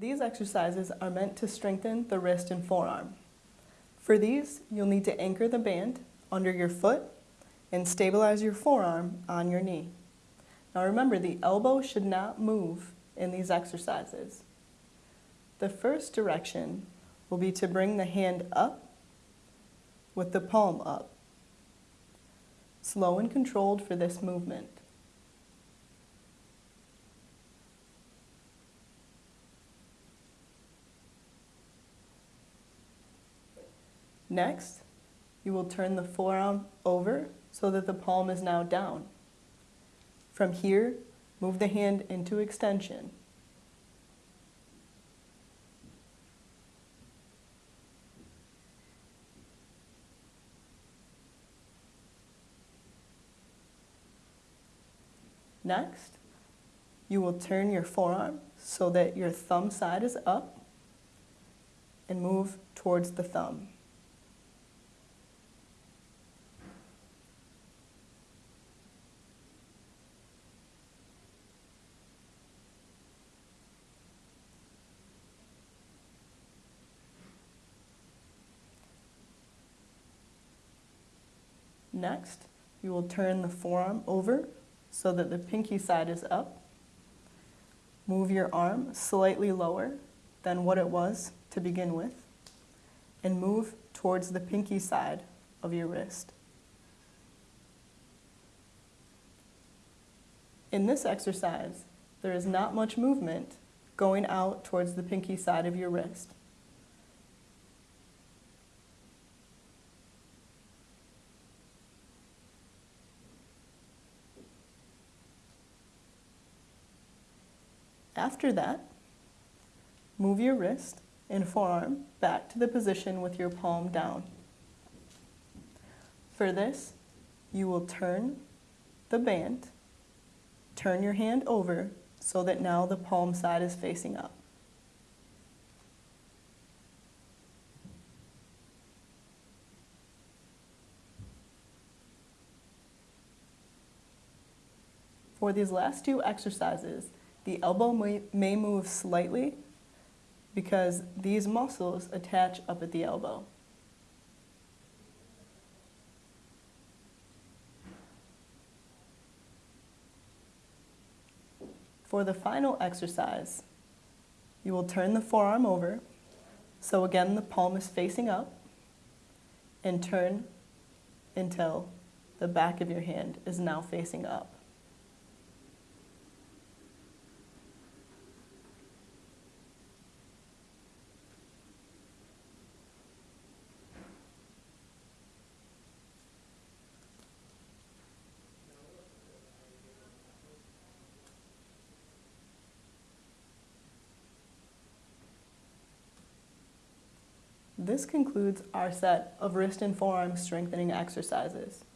These exercises are meant to strengthen the wrist and forearm. For these, you'll need to anchor the band under your foot and stabilize your forearm on your knee. Now remember, the elbow should not move in these exercises. The first direction will be to bring the hand up with the palm up. Slow and controlled for this movement. Next, you will turn the forearm over so that the palm is now down. From here, move the hand into extension. Next, you will turn your forearm so that your thumb side is up and move towards the thumb. Next, you will turn the forearm over so that the pinky side is up. Move your arm slightly lower than what it was to begin with and move towards the pinky side of your wrist. In this exercise, there is not much movement going out towards the pinky side of your wrist. After that, move your wrist and forearm back to the position with your palm down. For this, you will turn the band, turn your hand over so that now the palm side is facing up. For these last two exercises, the elbow may, may move slightly because these muscles attach up at the elbow. For the final exercise, you will turn the forearm over. So again, the palm is facing up and turn until the back of your hand is now facing up. This concludes our set of wrist and forearm strengthening exercises.